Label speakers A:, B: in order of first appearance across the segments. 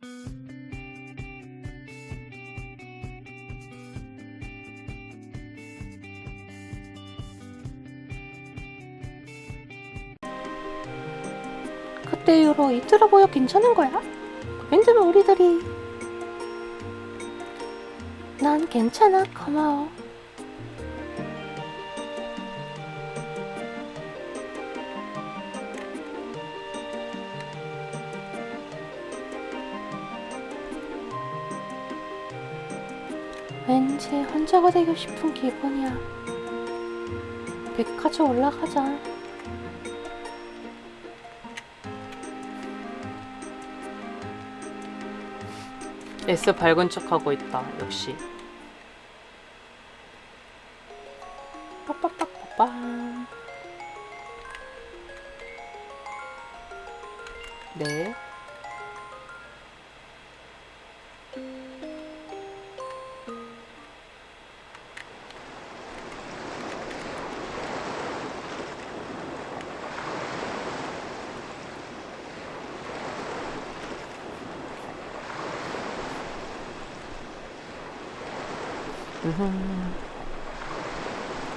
A: 그때 이후로 이틀어 보여 괜찮은 거야? 그랜드면 우리들이 난 괜찮아 고마워 왠지 혼자가 되고 싶은 기분이야 백화점 올라가자
B: S 밝은 척하고 있다. 역시.
A: 빠빠빠빠빰
B: 네.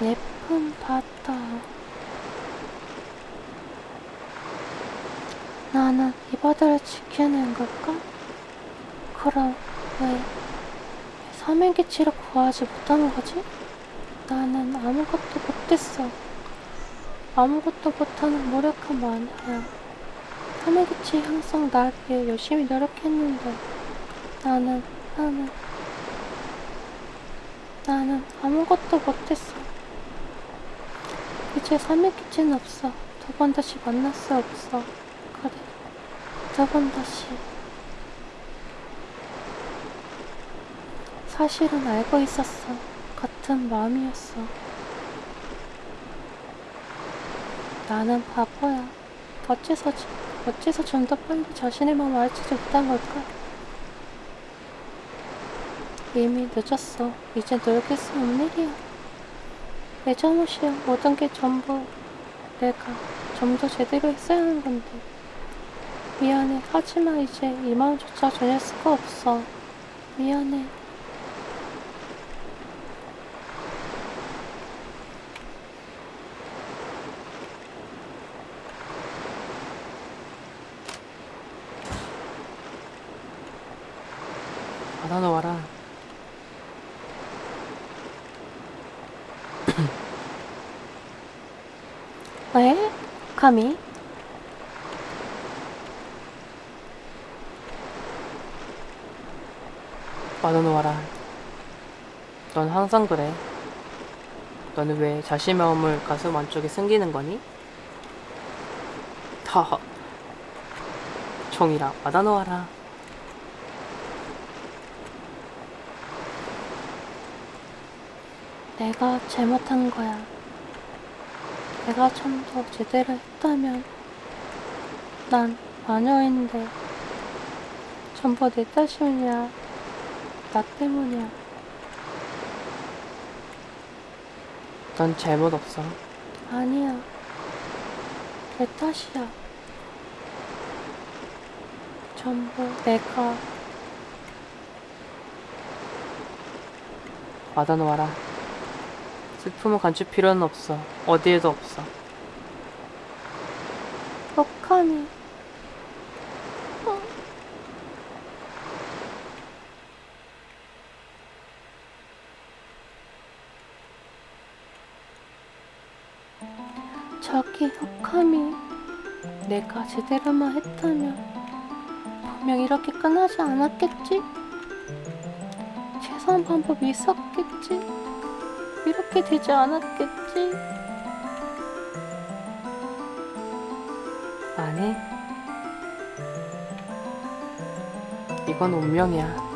A: 예쁜 바다. 나는 이 바다를 지켜낸 걸까? 그럼 왜 삼행기치를 구하지 못한 거지? 나는 아무것도 못했어. 아무것도 못하는 무력한 마녀야. 삼행기치 향상 날 위해 열심히 노력했는데 나는 나는 나는 아무것도 못했어. 이제 삼일기치는 없어. 두 번 다시 만날 수 없어. 그래. 두 번 다시. 사실은 알고 있었어. 같은 마음이었어. 나는 바보야. 어째서, 어째서 좀 더 빨리 자신의 마음을 알지 못한 걸까? 이미 늦었어. 이제 노력할 수 없는 일이야. 내 잘못이야. 모든 게 전부 내가 좀 더 제대로 했어야 하는 건데. 미안해. 하지만 이제 이 마음조차 전할 수가 없어. 미안해.
B: 바다 놓아라.
A: 왜? 감히?
B: 바다 놓아라. 넌 항상 그래. 너는 왜 자신의 마음을 가슴 안쪽에 숨기는 거니? 더. 종이라 바다 놓아라.
A: 내가 잘못한 거야. 내가 좀 더 제대로 했다면 난 마녀인데 전부 내 탓이냐 나 때문이야.
B: 넌 잘못 없어.
A: 아니야. 내 탓이야. 전부 내가
B: 바다 놓아라. 슬픔을 감출 필요는 없어. 어디에도 없어.
A: 억하니 저기 흑함이 내가 제대로만 했다면 분명 이렇게 끝나지 않았겠지? 최선 방법이 있었겠지? 이렇게 되지 않았겠지?
B: 아니. 이건 운명이야.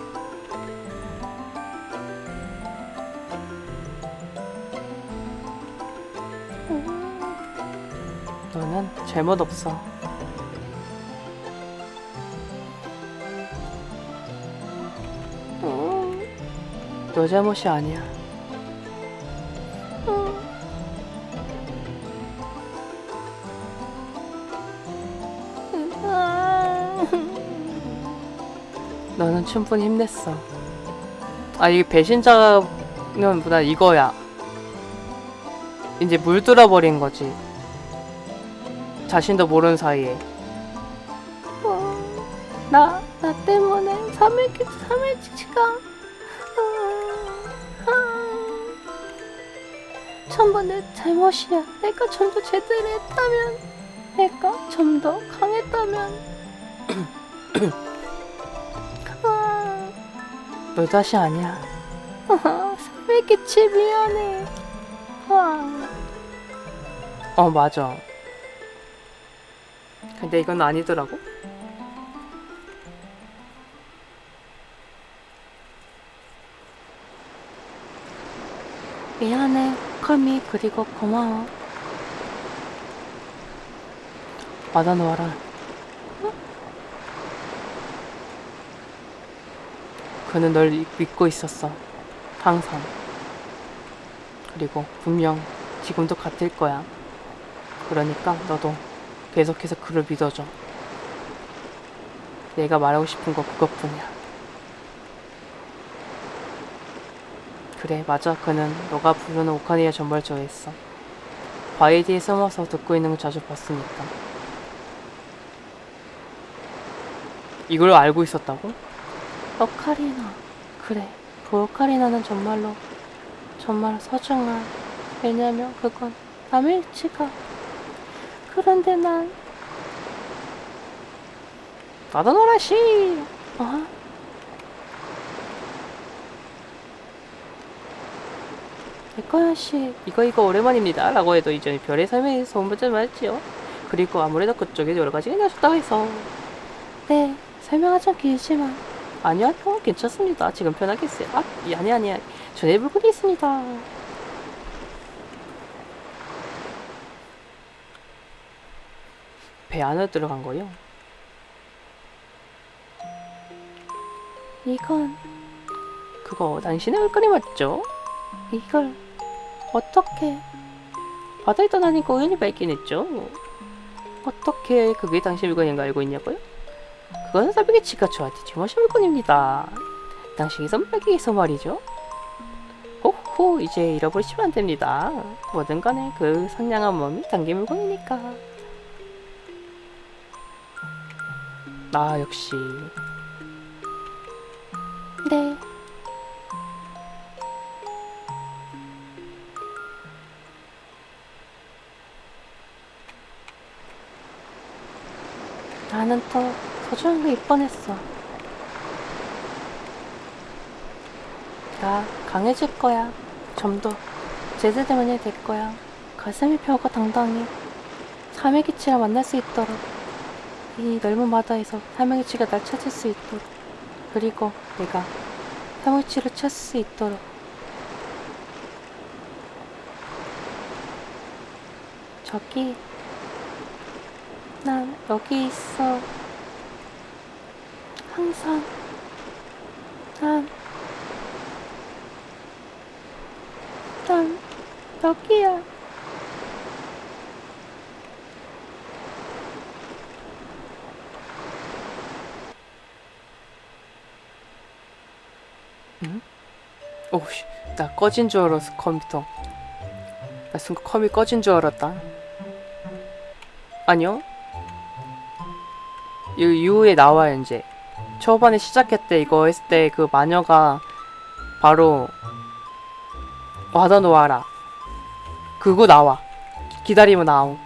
B: 너는 잘못 없어.
A: 음,
B: 너 잘못이 아니야. 너는 충분히 힘냈어. 아, 이게 배신자는 보다 이거야. 이제 물들어 버린 거지. 자신도 모르는 사이에.
A: 어, 나, 나 때문에 3일, 3일치가, 전부 내 잘못이야. 내가 좀 더 제대로 했다면, 내가 좀 더 강했다면, 아,
B: 너 다시 아니야.
A: 3일치치 미안해. 아,
B: 어, 맞아. 근데 이건 아니더라고.
A: 미안해. 컬미, 그리고 고마워.
B: 받아놓아라. 그는 널 이- 믿고 있었어. 항상. 그리고 분명 지금도 같을 거야. 그러니까 너도 계속해서 그를 믿어줘. 내가 말하고 싶은 거 그것뿐이야. 그래, 맞아. 그는 너가 부르는 오카니아 정말 좋아했어. 바위 뒤에 숨어서 듣고 있는 걸 자주 봤으니까. 이걸 알고 있었다고?
A: 오카리나. 그래. 그 오카리나는 정말로, 정말 소중한. 왜냐면 그건 남일치가. 그런데 난,
B: 나다노라 씨!
A: 어?
B: 백과연 씨, 이거 이거 오랜만입니다. 라고 해도 이전에 별의 대해서 본받지 말지요. 그리고 아무래도 그쪽에 여러 가지가 나셨다고 해서.
A: 네. 설명은 좀 길지만.
B: 아니요, 어, 괜찮습니다. 지금 편하게 했어요. 아, 이- 아니, 아니, 전에 물건이 있습니다. 배 안으로 들어간 거요?
A: 이건,
B: 그거 당신의 물건이 맞죠?
A: 이걸, 어떻게,
B: 바다에 떠나니까 우연히 발견했죠. 어떻게 그게 당신 물건인 거 알고 있냐고요? 그건 사비게 치가 저한테 주마신 물건입니다. 당신이 위해서 말이죠. 호호, 이제 잃어버리시면 안 됩니다. 뭐든 간에 그 상냥한 몸이 당긴 물건이니까. 아, 역시.
A: 네. 나는 더 소중한 게 입번했어. 나 강해질 거야. 좀 더 제대로만이 될 거야. 가슴이 펴고 당당히 삼일기치를 만날 수 있도록 이 넓은 바다에서 삼일기치가 날 찾을 수 있도록 그리고 내가 삼일기치를 찾을 수 있도록 저기 난 여기 있어. 항상 난, 난 여기야.
B: 오우씨, 나 꺼진 줄 알았어, 컴퓨터. 나 순간 컴이 꺼진 줄 알았다. 아니요. 이 이후에 나와요, 이제. 초반에 시작했대, 이거 했을 때 그 마녀가 바로 와다 놓아라. 그거 나와. 기다리면 나오.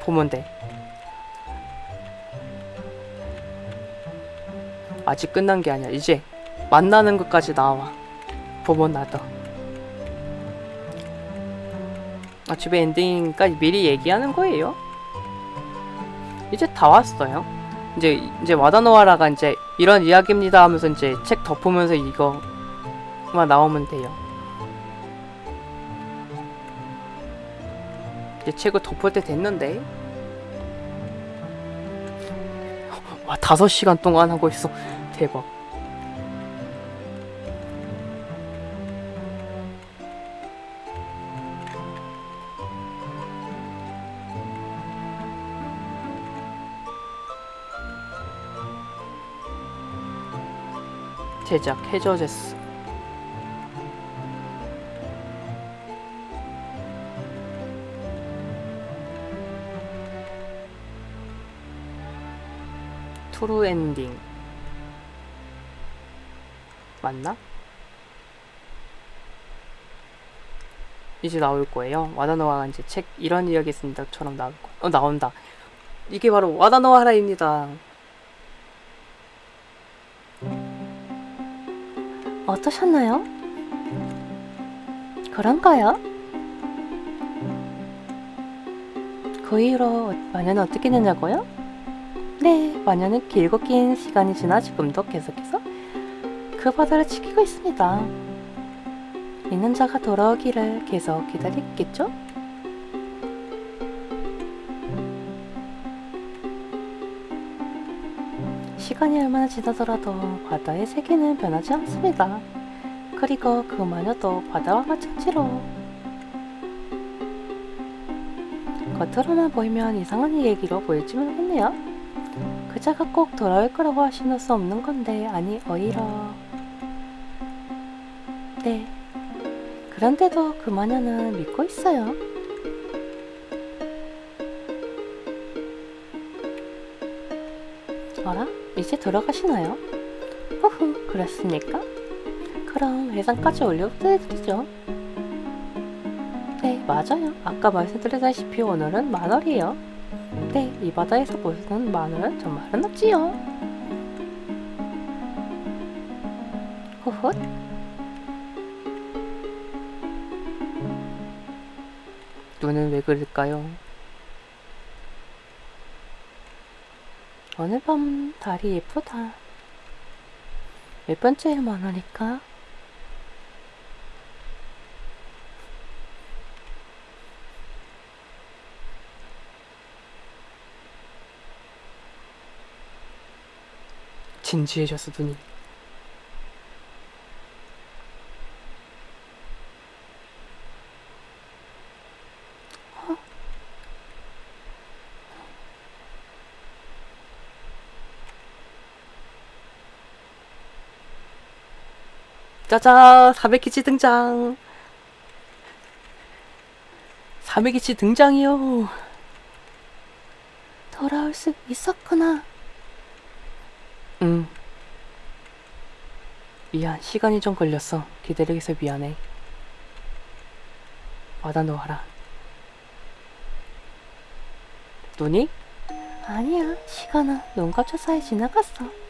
B: 보면 돼. 아직 끝난 게 아니야. 이제 만나는 것까지 나와. 보면 나도. 아, 집에 엔딩까지 미리 얘기하는 거예요? 이제 다 왔어요. 이제 이제 와다노아라가 이제 이런 이야기입니다 하면서 이제 책 덮으면서 이거만 나오면 돼요. 이제 책을 덮을 때 됐는데. 와, 다섯 시간 동안 하고 있어. 대박. 제작 해저제스 투루 엔딩 맞나? 이제 나올 거예요. 와다노아가 이제 책 이런 이야기 쓴다처럼 나올 거. 어 나온다. 이게 바로 와다노아라입니다.
A: 어떠셨나요? 그런가요? 그 이후로 마녀는 어떻게 되냐고요? 네, 마녀는 길고 긴 시간이 지나 지금도 계속해서 그 바다를 지키고 있습니다. 있는 자가 돌아오기를 계속 기다리겠죠? 시간이 얼마나 지나더라도 바다의 세계는 변하지 않습니다. 그리고 그 마녀도 바다와 마찬가지로 겉으로만 보이면 이상한 얘기로 보일지 모르겠네요. 그자가 꼭 돌아올 거라고 하시는 수 없는 건데 아니 오히려 네 그런데도 그 마녀는 믿고 있어요. 이제 돌아가시나요? 허후, 그랬습니까? 그럼 회상까지 올려드리죠. 네, 맞아요. 아까 말씀드렸다시피 오늘은 만월이에요. 네, 이 바다에서 보시는 만월은 정말 흔없지요. 후훗.
B: 눈은 왜 그럴까요?
A: 오늘 밤 달이 예쁘다. 몇 번째 만월일까?
B: 진지해졌어 눈이. 짜잔! 400기치 등장! 400기치 등장이요!
A: 돌아올 수 있었구나.
B: 응. 미안, 시간이 좀 걸렸어. 기다리게 해서 미안해. 와다 놓아라. 눈이?
A: 아니야, 시간은 눈 감자 사이 지나갔어.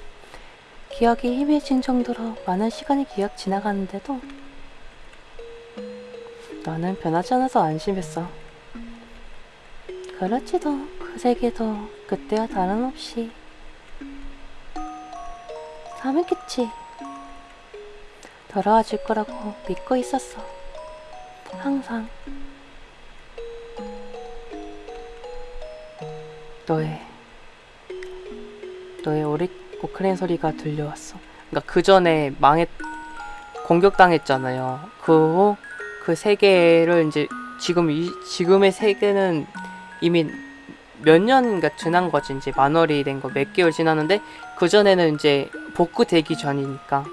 A: 기억이 희미해진 정도로 많은 시간이 기억 지나가는데도
B: 나는 변하지 않아서 안심했어.
A: 그렇지도 그 세계도 그때와 다름없이 사했겠지 돌아와 줄 거라고 믿고 있었어. 항상
B: 너의 너의 오리 오크랜 소리가 들려왔어. 그러니까 그 전에 망했 공격당했잖아요. 그 후 그 세계를 이제 지금 이 지금의 세계는 이미 몇 년인가 지난 거지 이제 만월이 된 거 몇 개월 지났는데 그 전에는 이제 복구되기 전이니까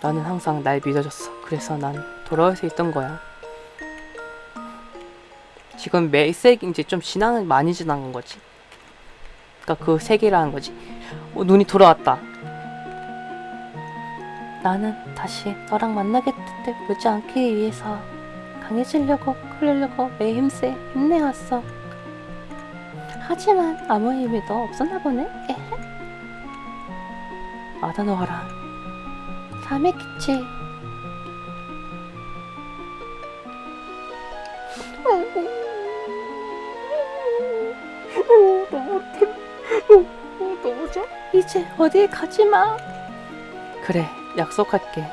B: 나는 항상 날 믿어줬어. 그래서 난 돌아올 수 있던 거야. 지금 몇 세기 이제 좀 지나는 많이 지난 거지. 그러니까 그 세계라는 거지. 어, 눈이 돌아왔다.
A: 나는 다시 너랑 때 보지 않기 위해서 강해지려고 그러려고 매 힘세 힘내왔어. 하지만 아무 의미도 없었나 보네. 에헤.
B: 아다노하라.
A: 사메키치. 가지 마.
B: 그래, 약속할게.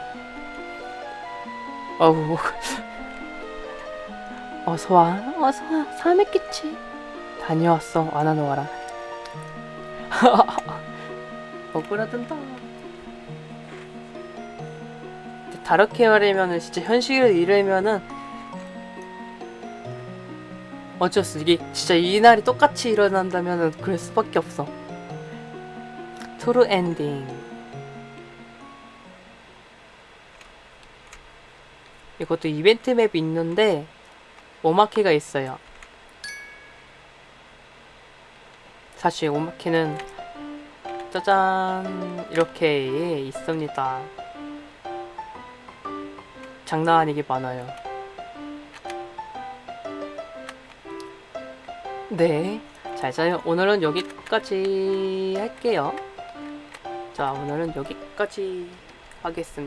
B: 어우. 어서 와.
A: 어서 와, 사메키치.
B: 다녀왔어. 아나노하라. 억울하단다. 다르게 말하면은 진짜 현실을 이르면은 어쩔 수 이게 진짜 이 날이 똑같이 일어난다면은 그럴 수밖에 없어. true 엔딩. 이것도 이벤트 맵이 있는데 오마케가 있어요. 사실 오마케는 짜잔 이렇게 있습니다. 장난 아니게 많아요. 네 잘 자요. 오늘은 여기까지 할게요. 자, 오늘은 여기까지 하겠습니다.